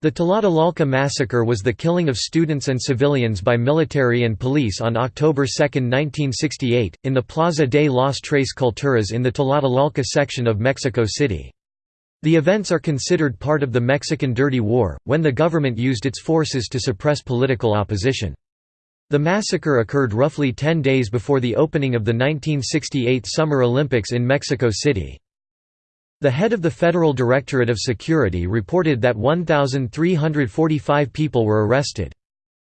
The Tlatelolco massacre was the killing of students and civilians by military and police on October 2, 1968, in the Plaza de las Tres Culturas in the Tlatelolco section of Mexico City. The events are considered part of the Mexican Dirty War, when the government used its forces to suppress political opposition. The massacre occurred roughly 10 days before the opening of the 1968 Summer Olympics in Mexico City. The head of the Federal Directorate of Security reported that 1,345 people were arrested.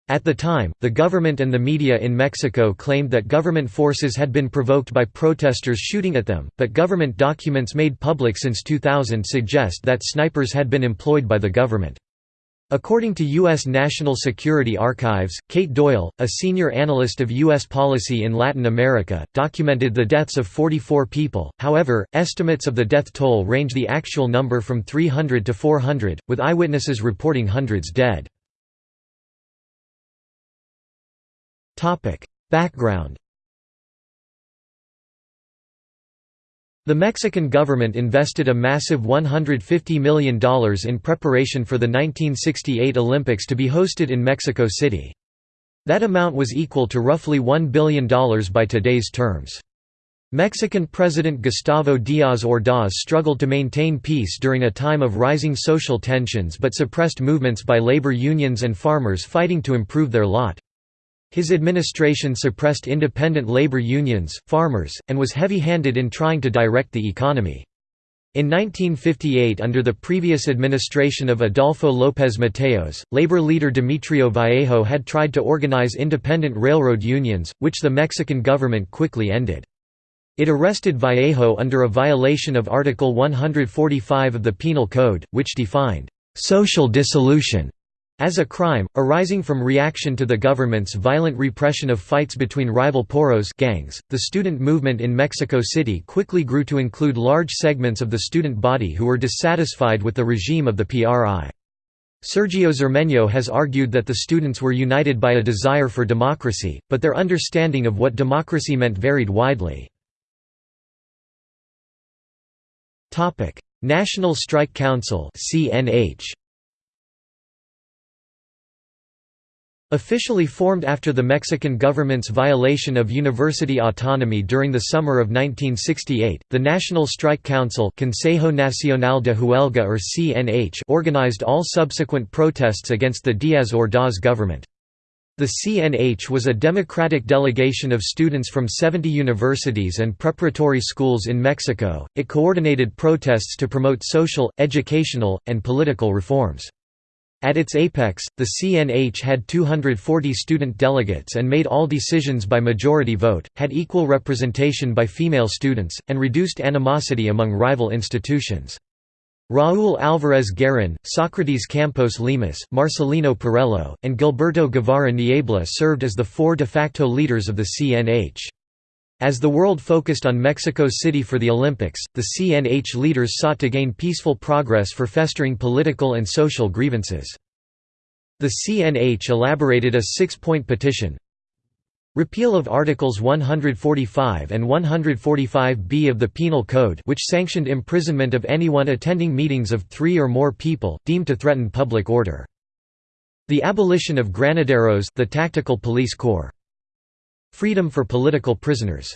At the time, the government and the media in Mexico claimed that government forces had been provoked by protesters shooting at them, but government documents made public since 2000 suggest that snipers had been employed by the government. According to U.S. National Security Archives, Kate Doyle, a senior analyst of U.S. policy in Latin America, documented the deaths of 44 people, however, estimates of the death toll range the actual number from 300 to 400, with eyewitnesses reporting hundreds dead. Background The Mexican government invested a massive $150 million in preparation for the 1968 Olympics to be hosted in Mexico City. That amount was equal to roughly $1 billion by today's terms. Mexican President Gustavo Díaz Ordaz struggled to maintain peace during a time of rising social tensions but suppressed movements by labor unions and farmers fighting to improve their lot. His administration suppressed independent labor unions, farmers, and was heavy-handed in trying to direct the economy. In 1958 under the previous administration of Adolfo López Mateos, labor leader Demetrio Vallejo had tried to organize independent railroad unions, which the Mexican government quickly ended. It arrested Vallejo under a violation of Article 145 of the Penal Code, which defined, "...social dissolution", as a crime, arising from reaction to the government's violent repression of fights between rival porros gangs, the student movement in Mexico City quickly grew to include large segments of the student body who were dissatisfied with the regime of the PRI. Sergio Zermeño has argued that the students were united by a desire for democracy, but their understanding of what democracy meant varied widely. National Strike Council CNH Officially formed after the Mexican government's violation of university autonomy during the summer of 1968, the National Strike Council Consejo Nacional de Huelga or CNH organized all subsequent protests against the Díaz-Ordaz government. The CNH was a democratic delegation of students from 70 universities and preparatory schools in Mexico. It coordinated protests to promote social, educational, and political reforms. At its apex, the CNH had 240 student delegates and made all decisions by majority vote, had equal representation by female students, and reduced animosity among rival institutions. Raúl Álvarez Garín, Sócrates Campos Lemus, Marcelino Perelló, and Gilberto Guevara Niebla served as the four de facto leaders of the CNH. As the world focused on Mexico City for the Olympics, the CNH leaders sought to gain peaceful progress for festering political and social grievances. The CNH elaborated a six-point petition Repeal of Articles 145 and 145b of the Penal Code which sanctioned imprisonment of anyone attending meetings of three or more people, deemed to threaten public order. The abolition of granaderos the tactical police corps. Freedom for political prisoners.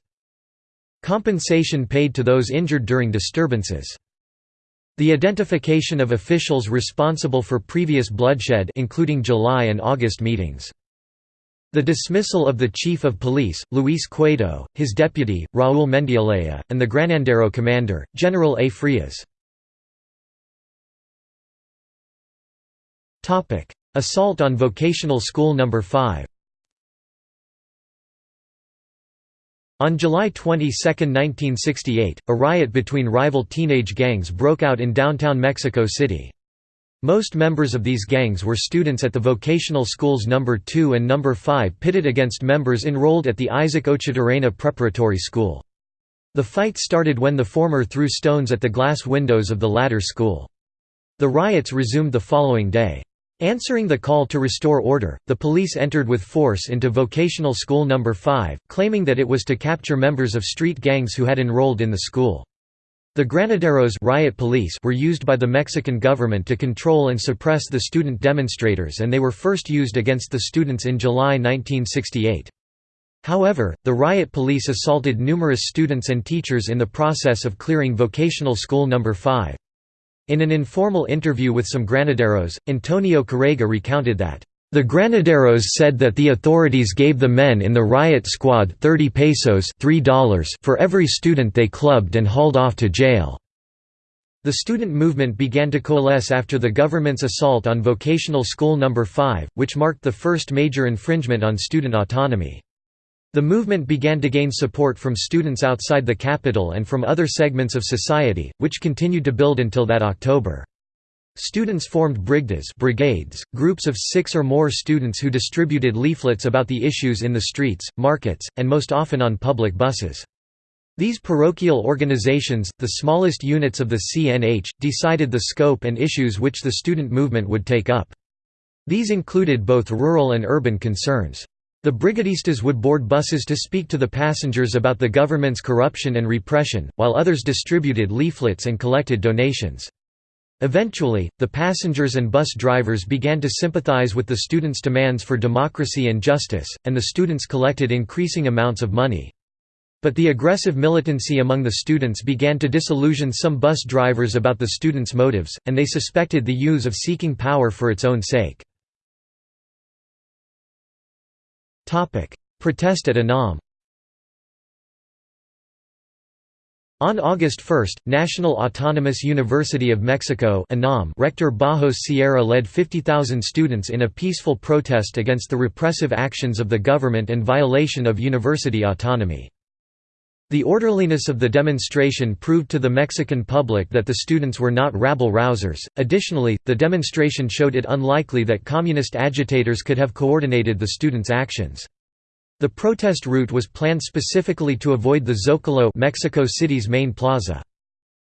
Compensation paid to those injured during disturbances. The identification of officials responsible for previous bloodshed including July and August meetings. The dismissal of the chief of police, Luis Cueto, his deputy, Raúl Mendiolea, and the Granadero commander, General A. Frias. Assault on Vocational School No. 5 On July 22, 1968, a riot between rival teenage gangs broke out in downtown Mexico City. Most members of these gangs were students at the vocational schools No. 2 and No. 5 pitted against members enrolled at the Isaac Ochoterena Preparatory School. The fight started when the former threw stones at the glass windows of the latter school. The riots resumed the following day. Answering the call to restore order, the police entered with force into vocational school number 5, claiming that it was to capture members of street gangs who had enrolled in the school. The granaderos riot police were used by the Mexican government to control and suppress the student demonstrators and they were first used against the students in July 1968. However, the riot police assaulted numerous students and teachers in the process of clearing vocational school No. 5. In an informal interview with some granaderos, Antonio Carrega recounted that, the granaderos said that the authorities gave the men in the riot squad 30 pesos $3 for every student they clubbed and hauled off to jail. The student movement began to coalesce after the government's assault on vocational school No. 5, which marked the first major infringement on student autonomy. The movement began to gain support from students outside the capital and from other segments of society, which continued to build until that October. Students formed brigadas brigades, groups of six or more students who distributed leaflets about the issues in the streets, markets, and most often on public buses. These parochial organizations, the smallest units of the CNH, decided the scope and issues which the student movement would take up. These included both rural and urban concerns. The brigadistas would board buses to speak to the passengers about the government's corruption and repression, while others distributed leaflets and collected donations. Eventually, the passengers and bus drivers began to sympathize with the students' demands for democracy and justice, and the students collected increasing amounts of money. But the aggressive militancy among the students began to disillusion some bus drivers about the students' motives, and they suspected the use of seeking power for its own sake. Protest at UNAM On August 1, National Autonomous University of Mexico rector Barros Sierra led 50,000 students in a peaceful protest against the repressive actions of the government and violation of university autonomy. The orderliness of the demonstration proved to the Mexican public that the students were not rabble-rousers. Additionally, the demonstration showed it unlikely that communist agitators could have coordinated the students' actions. The protest route was planned specifically to avoid the Zocalo Mexico City's main plaza.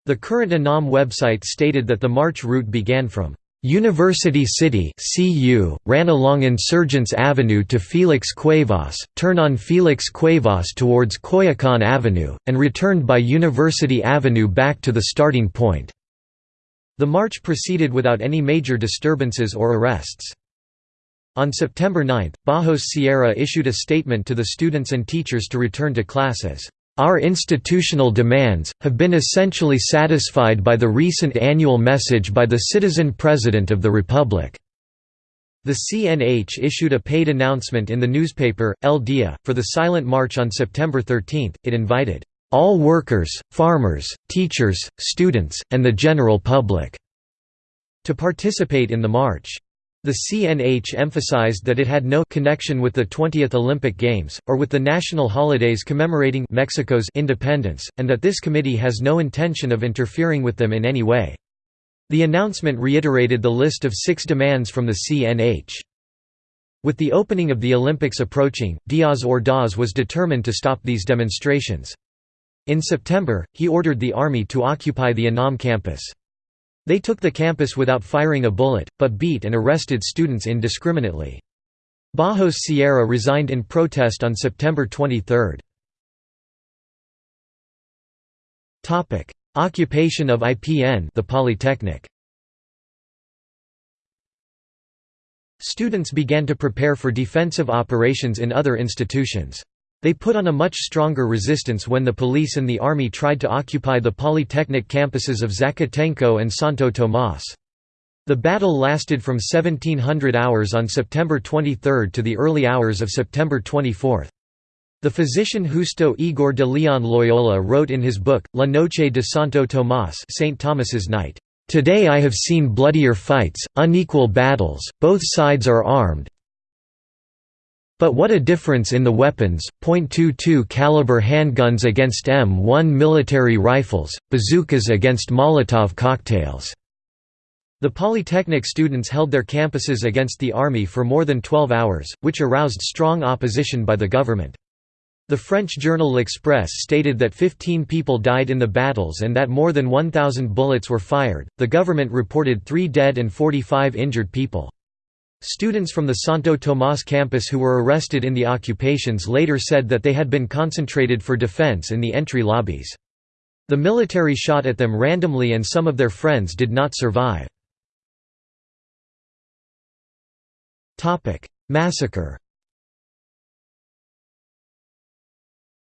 The current UNAM website stated that the march route began from University City CU, ran along Insurgents Avenue to Felix Cuevas, turn on Felix Cuevas towards Coyoacan Avenue, and returned by University Avenue back to the starting point. The march proceeded without any major disturbances or arrests. On September 9, Barros Sierra issued a statement to the students and teachers to return to classes. Our institutional demands, have been essentially satisfied by the recent annual message by the Citizen President of the Republic." The CNH issued a paid announcement in the newspaper, El Dia, for the Silent March on September 13. It invited, "...all workers, farmers, teachers, students, and the general public," to participate in the march. The CNH emphasized that it had no connection with the 20th Olympic Games, or with the national holidays commemorating Mexico's independence, and that this committee has no intention of interfering with them in any way. The announcement reiterated the list of six demands from the CNH. With the opening of the Olympics approaching, Diaz Ordaz was determined to stop these demonstrations. In September, he ordered the army to occupy the UNAM campus. They took the campus without firing a bullet, but beat and arrested students indiscriminately. Barros Sierra resigned in protest on September 23. Occupation of IPN the Polytechnic. Students began to prepare for defensive operations in other institutions. They put on a much stronger resistance when the police and the army tried to occupy the polytechnic campuses of Zacatenco and Santo Tomás. The battle lasted from 1700 hours on September 23 to the early hours of September 24. The physician Justo Igor de Leon Loyola wrote in his book, La Noche de Santo Tomás St. Thomas's Night, "...today I have seen bloodier fights, unequal battles, both sides are armed, but what a difference in the weapons, .22 caliber handguns against M1 military rifles, bazookas against Molotov cocktails. The Polytechnic students held their campuses against the army for more than 12 hours, which aroused strong opposition by the government. The French journal L'Express stated that 15 people died in the battles and that more than 1,000 bullets were fired. The government reported 3 dead and 45 injured people. Students from the Santo Tomás campus who were arrested in the occupations later said that they had been concentrated for defense in the entry lobbies. The military shot at them randomly and some of their friends did not survive. Massacre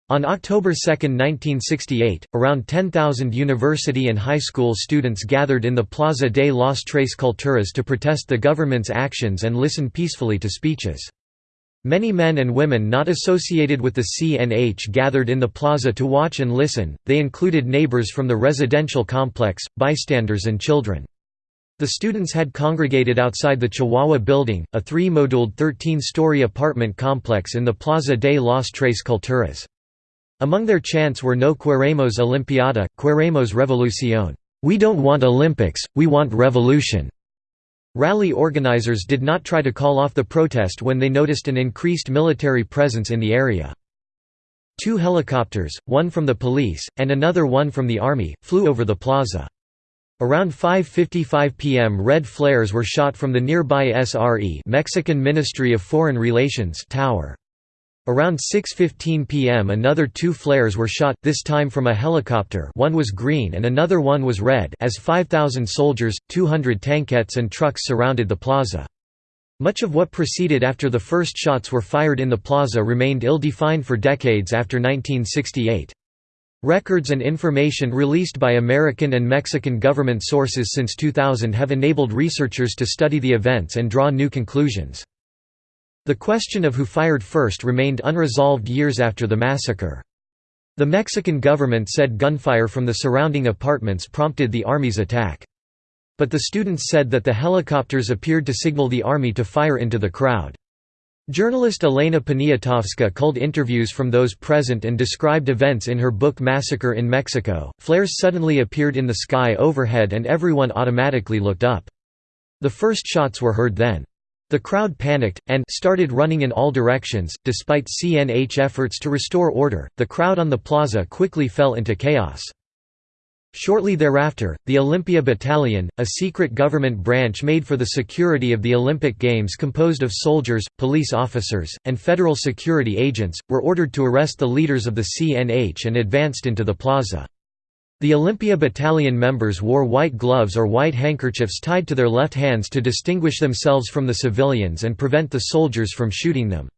On October 2, 1968, around 10,000 university and high school students gathered in the Plaza de las Tres Culturas to protest the government's actions and listen peacefully to speeches. Many men and women not associated with the CNH gathered in the plaza to watch and listen, they included neighbors from the residential complex, bystanders and children. The students had congregated outside the Chihuahua building, a three-moduled 13-story apartment complex in the Plaza de las Tres Culturas. Among their chants were No queremos Olimpiada, queremos revolución. We don't want Olympics, we want revolution. Rally organizers did not try to call off the protest when they noticed an increased military presence in the area. Two helicopters, one from the police, and another one from the army, flew over the plaza. Around 5.55 p.m. red flares were shot from the nearby SRE Mexican Ministry of Foreign Relations tower. Around 6.15 pm another two flares were shot, this time from a helicopter one was green and another one was red as 5,000 soldiers, 200 tankettes and trucks surrounded the plaza. Much of what proceeded after the first shots were fired in the plaza remained ill-defined for decades after 1968. Records and information released by American and Mexican government sources since 2000 have enabled researchers to study the events and draw new conclusions. The question of who fired first remained unresolved years after the massacre. The Mexican government said gunfire from the surrounding apartments prompted the army's attack. But the students said that the helicopters appeared to signal the army to fire into the crowd. Journalist Elena Poniatowska culled interviews from those present and described events in her book Massacre in Mexico. Flares suddenly appeared in the sky overhead and everyone automatically looked up. The first shots were heard then. The crowd panicked, and started running in all directions. Despite CNH efforts to restore order, the crowd on the plaza quickly fell into chaos. Shortly thereafter, the Olympia Battalion, a secret government branch made for the security of the Olympic Games composed of soldiers, police officers, and federal security agents, were ordered to arrest the leaders of the CNH and advanced into the plaza. The Olympia Battalion members wore white gloves or white handkerchiefs tied to their left hands to distinguish themselves from the civilians and prevent the soldiers from shooting them.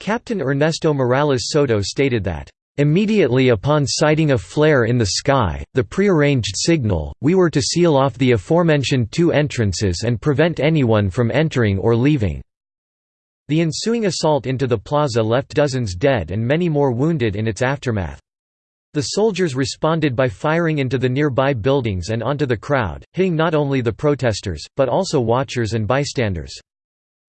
Captain Ernesto Morales Soto stated that, "...immediately upon sighting a flare in the sky, the prearranged signal, we were to seal off the aforementioned two entrances and prevent anyone from entering or leaving." The ensuing assault into the plaza left dozens dead and many more wounded in its aftermath. The soldiers responded by firing into the nearby buildings and onto the crowd, hitting not only the protesters, but also watchers and bystanders.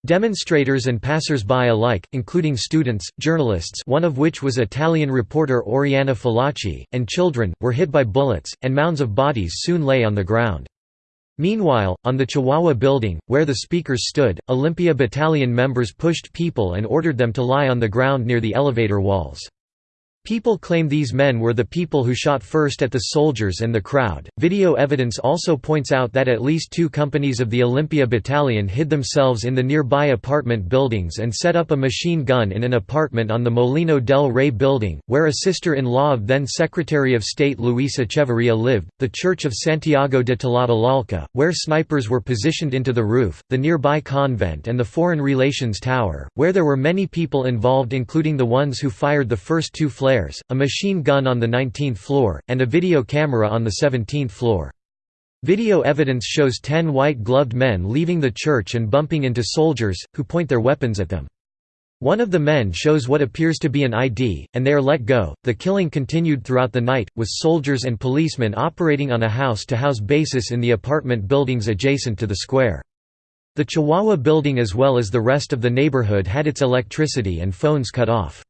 Demonstrators and passers-by alike, including students, journalists one of which was Italian reporter Oriana Fallaci, and children, were hit by bullets, and mounds of bodies soon lay on the ground. Meanwhile, on the Chihuahua building, where the speakers stood, Olympia Battalion members pushed people and ordered them to lie on the ground near the elevator walls. People claim these men were the people who shot first at the soldiers and the crowd. Video evidence also points out that at least two companies of the Olympia Battalion hid themselves in the nearby apartment buildings and set up a machine gun in an apartment on the Molino del Rey building, where a sister in law of then Secretary of State Luis Echeverria lived, the Church of Santiago de Tlatelolco, where snipers were positioned into the roof, the nearby convent, and the Foreign Relations Tower, where there were many people involved, including the ones who fired the first two flares flares, a machine gun on the 19th floor, and a video camera on the 17th floor. Video evidence shows ten white-gloved men leaving the church and bumping into soldiers, who point their weapons at them. One of the men shows what appears to be an ID, and they are let go. The killing continued throughout the night, with soldiers and policemen operating on a house to house basis in the apartment buildings adjacent to the square. The Chihuahua building, as well as the rest of the neighborhood, had its electricity and phones cut off.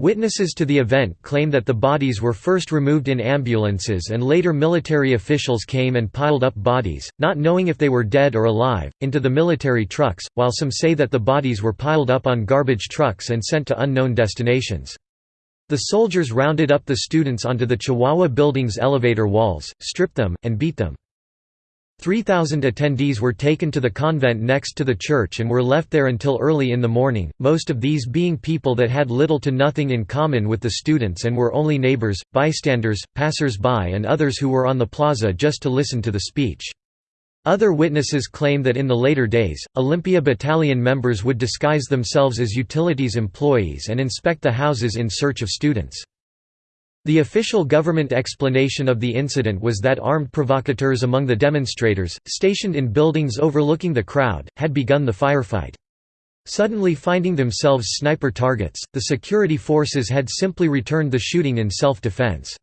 Witnesses to the event claim that the bodies were first removed in ambulances and later military officials came and piled up bodies, not knowing if they were dead or alive, into the military trucks, while some say that the bodies were piled up on garbage trucks and sent to unknown destinations. The soldiers rounded up the students onto the Chihuahua building's elevator walls, stripped them, and beat them. 3,000 attendees were taken to the convent next to the church and were left there until early in the morning, most of these being people that had little to nothing in common with the students and were only neighbors, bystanders, passers-by and others who were on the plaza just to listen to the speech. Other witnesses claim that in the later days, Olympia Battalion members would disguise themselves as utilities employees and inspect the houses in search of students. The official government explanation of the incident was that armed provocateurs among the demonstrators, stationed in buildings overlooking the crowd, had begun the firefight. Suddenly finding themselves sniper targets, the security forces had simply returned the shooting in self-defense.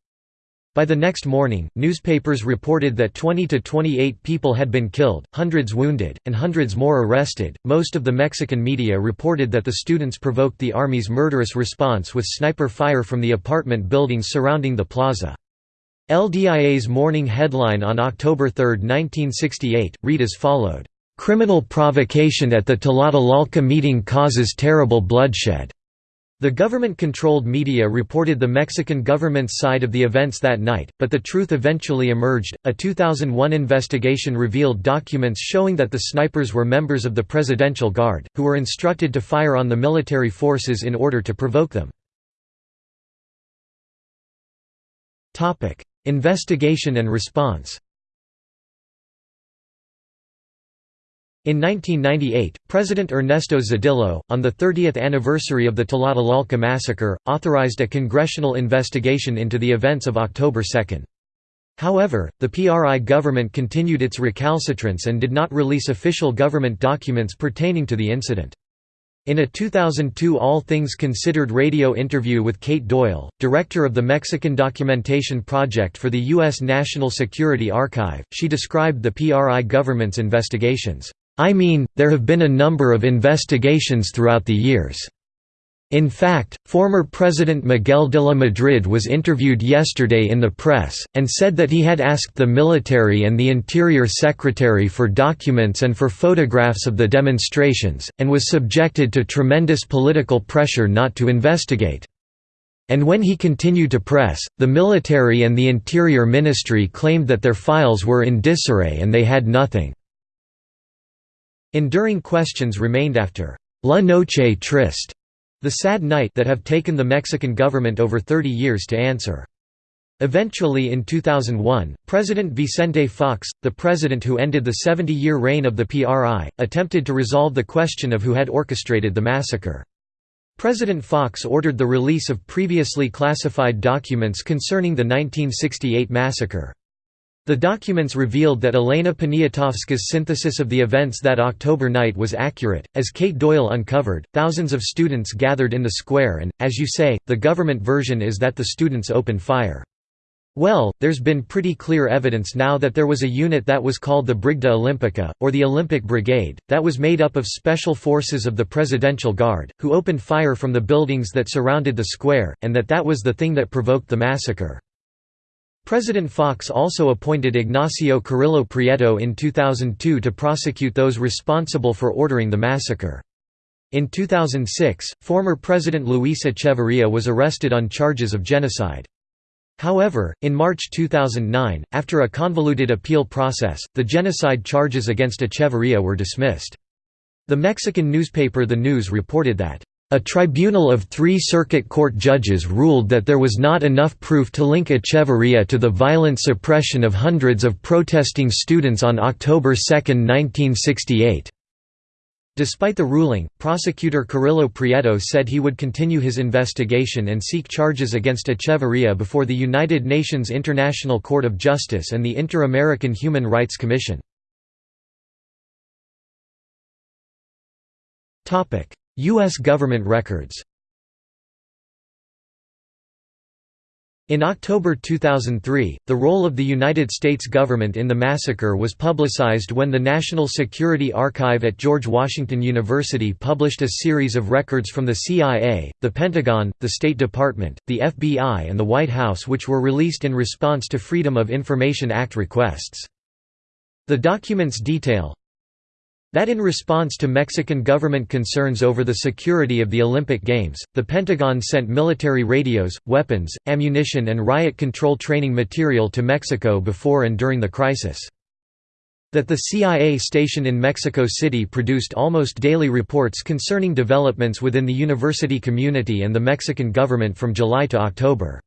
By the next morning, newspapers reported that 20 to 28 people had been killed, hundreds wounded, and hundreds more arrested. Most of the Mexican media reported that the students provoked the army's murderous response with sniper fire from the apartment buildings surrounding the plaza. El Dia's morning headline on October 3, 1968, read as followed, "Criminal provocation at the Tlatelolco meeting causes terrible bloodshed." The government-controlled media reported the Mexican government's side of the events that night, but the truth eventually emerged. A 2001 investigation revealed documents showing that the snipers were members of the Presidential Guard, who were instructed to fire on the military forces in order to provoke them. Investigation and response. In 1998, President Ernesto Zedillo, on the 30th anniversary of the Tlatelolco massacre, authorized a congressional investigation into the events of October 2. However, the PRI government continued its recalcitrance and did not release official government documents pertaining to the incident. In a 2002 All Things Considered radio interview with Kate Doyle, director of the Mexican Documentation Project for the U.S. National Security Archive, she described the PRI government's investigations I mean, there have been a number of investigations throughout the years. In fact, former President Miguel de la Madrid was interviewed yesterday in the press, and said that he had asked the military and the Interior Secretary for documents and for photographs of the demonstrations, and was subjected to tremendous political pressure not to investigate. And when he continued to press, the military and the Interior Ministry claimed that their files were in disarray and they had nothing. Enduring questions remained after La Noche Triste, the sad night that have taken the Mexican government over 30 years to answer. Eventually in 2001, President Vicente Fox, the president who ended the 70-year reign of the PRI, attempted to resolve the question of who had orchestrated the massacre. President Fox ordered the release of previously classified documents concerning the 1968 massacre. The documents revealed that Elena Poniatowska's synthesis of the events that October night was accurate. As Kate Doyle uncovered, thousands of students gathered in the square and, as you say, the government version is that the students opened fire. Well, there's been pretty clear evidence now that there was a unit that was called the Brigada Olimpica, or the Olympic Brigade, that was made up of special forces of the Presidential Guard, who opened fire from the buildings that surrounded the square, and that that was the thing that provoked the massacre. President Fox also appointed Ignacio Carrillo Prieto in 2002 to prosecute those responsible for ordering the massacre. In 2006, former President Luis Echeverría was arrested on charges of genocide. However, in March 2009, after a convoluted appeal process, the genocide charges against Echeverría were dismissed. The Mexican newspaper The News reported that a tribunal of three circuit court judges ruled that there was not enough proof to link Echeverría to the violent suppression of hundreds of protesting students on October 2, 1968. Despite the ruling, prosecutor Carrillo Prieto said he would continue his investigation and seek charges against Echeverría before the United Nations International Court of Justice and the Inter-American Human Rights Commission. U.S. government records In October 2003, the role of the United States government in the massacre was publicized when the National Security Archive at George Washington University published a series of records from the CIA, the Pentagon, the State Department, the FBI and the White House which were released in response to Freedom of Information Act requests. The documents detail that in response to Mexican government concerns over the security of the Olympic Games, the Pentagon sent military radios, weapons, ammunition and riot control training material to Mexico before and during the crisis. That the CIA station in Mexico City produced almost daily reports concerning developments within the university community and the Mexican government from July to October.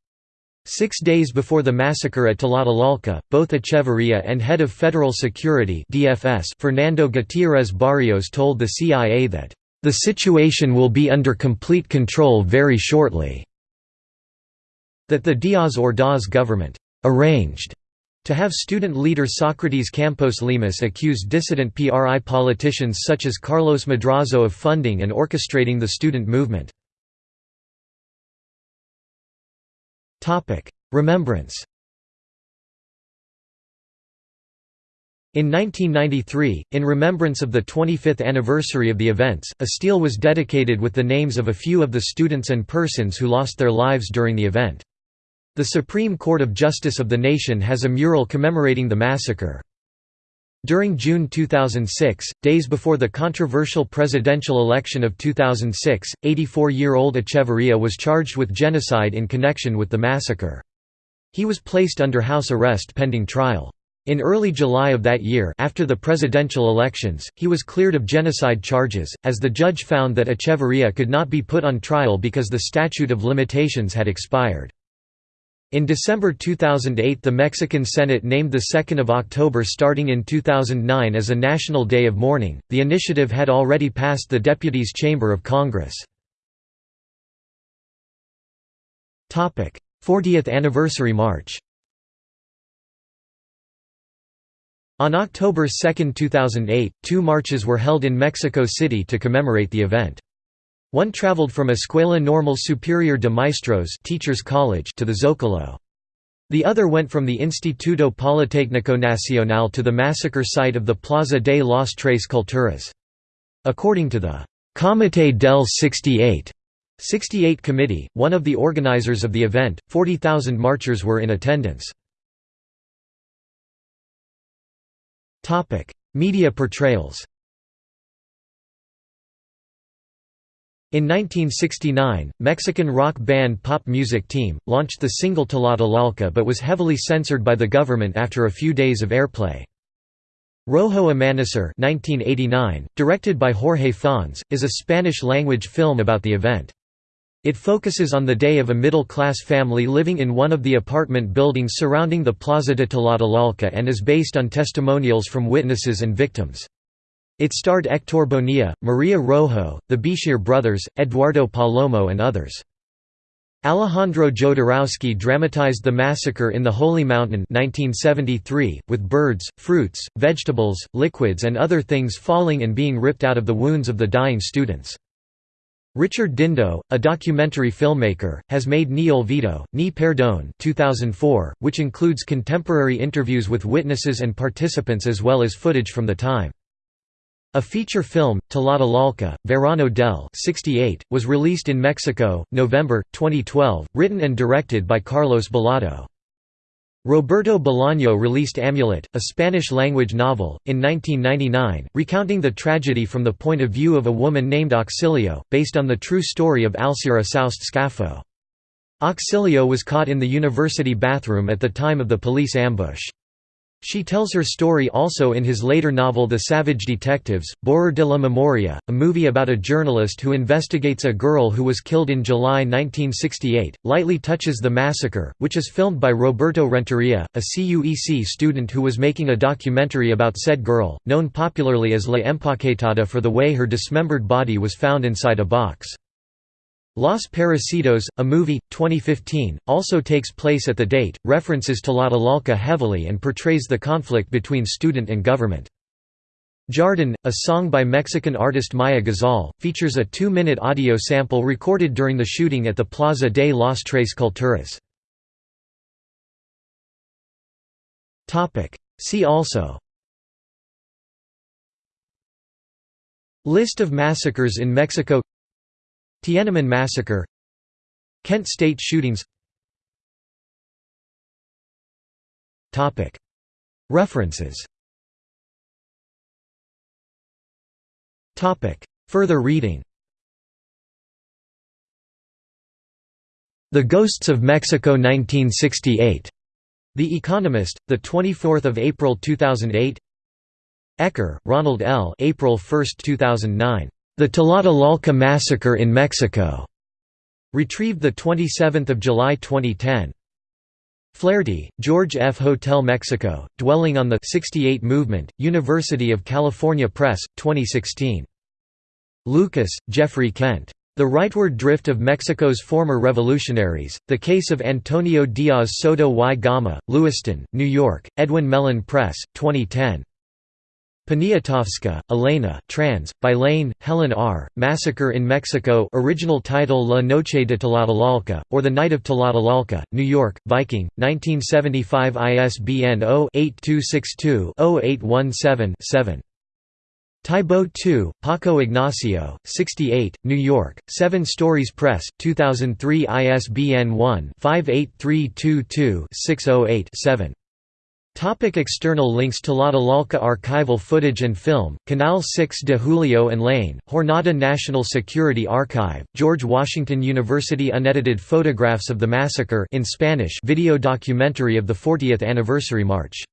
Six days before the massacre at Tlatelolco, both Echeverría and head of Federal Security DFS Fernando Gutiérrez Barrios told the CIA that, "...the situation will be under complete control very shortly." That the Diaz Ordaz government, "...arranged," to have student leader Socrates Campos Lemus accuse dissident PRI politicians such as Carlos Madrazo of funding and orchestrating the student movement. Remembrance In 1993, in remembrance of the 25th anniversary of the events, a stele was dedicated with the names of a few of the students and persons who lost their lives during the event. The Supreme Court of Justice of the nation has a mural commemorating the massacre. During June 2006, days before the controversial presidential election of 2006, 84-year-old Echeverría was charged with genocide in connection with the massacre. He was placed under house arrest pending trial. In early July of that year after the presidential elections, he was cleared of genocide charges, as the judge found that Echeverría could not be put on trial because the statute of limitations had expired. In December 2008 the Mexican Senate named 2 October starting in 2009 as a national day of mourning. The initiative had already passed the Deputies' Chamber of Congress. 40th Anniversary March On October 2, 2008, two marches were held in Mexico City to commemorate the event. One traveled from Escuela Normal Superior de Maestros Teachers College to the Zócalo. The other went from the Instituto Politécnico Nacional to the massacre site of the Plaza de las Tres Culturas. According to the Comité del 68 68 Committee, one of the organizers of the event, 40,000 marchers were in attendance. Media portrayals In 1969, Mexican rock band Pop Music Team, launched the single Tlatelolco but was heavily censored by the government after a few days of airplay. Rojo Amanecer 1989, directed by Jorge Fons, is a Spanish-language film about the event. It focuses on the day of a middle-class family living in one of the apartment buildings surrounding the Plaza de Tlatelolco and is based on testimonials from witnesses and victims. It starred Héctor Bonilla, Maria Rojo, the Bichir brothers, Eduardo Palomo and others. Alejandro Jodorowsky dramatized the massacre in the Holy Mountain 1973, with birds, fruits, vegetables, liquids and other things falling and being ripped out of the wounds of the dying students. Richard Dindo, a documentary filmmaker, has made Ni Olvido, Ni Perdón 2004, which includes contemporary interviews with witnesses and participants as well as footage from the time. A feature film, Tlatelolco, Verano del 68, was released in Mexico, November, 2012, written and directed by Carlos Balado. Roberto Bolaño released Amulet, a Spanish-language novel, in 1999, recounting the tragedy from the point of view of a woman named Auxilio, based on the true story of Alcira Soust Scaffo. Auxilio was caught in the university bathroom at the time of the police ambush. She tells her story also in his later novel The Savage Detectives, Borrar de la Memoria, a movie about a journalist who investigates a girl who was killed in July 1968, lightly touches the massacre, which is filmed by Roberto Renteria, a CUEC student who was making a documentary about said girl, known popularly as La Empaquetada for the way her dismembered body was found inside a box. Los Parecidos, a movie, 2015, also takes place at the date, references Tlatelolco heavily and portrays the conflict between student and government. Jardin, a song by Mexican artist Maya Gazal, features a two-minute audio sample recorded during the shooting at the Plaza de las Tres Culturas. See also List of massacres in Mexico Tiananmen Massacre Kent State shootings References Further reading The Ghosts of Mexico 1968. The Economist, 24 April 2008 Ecker, Ronald L. April 1, 2009. The Tlatelolco Massacre in Mexico. Retrieved 27 July 2010. Flaherty, George F. Hotel Mexico, Dwelling on the 68 Movement, University of California Press, 2016. Lucas, Jeffrey Kent. The Rightward Drift of Mexico's Former Revolutionaries, The Case of Antonio Diaz Soto y Gama, Lewiston, New York, Edwin Mellen Press, 2010. Poniatowska, Elena trans, by Lane, Helen R., Massacre in Mexico original title La Noche de Tlatelolco, or The Night of Tlatelolco, New York, Viking, 1975 ISBN 0-8262-0817-7. Taibo II, Paco Ignacio, 68, New York, Seven Stories Press, 2003 ISBN 1-58322-608-7. Topic external links Tlatelolco archival footage and film, Canal 6 de Julio and La Jornada National Security Archive, George Washington University Unedited photographs of the massacre in Spanish video documentary of the 40th anniversary march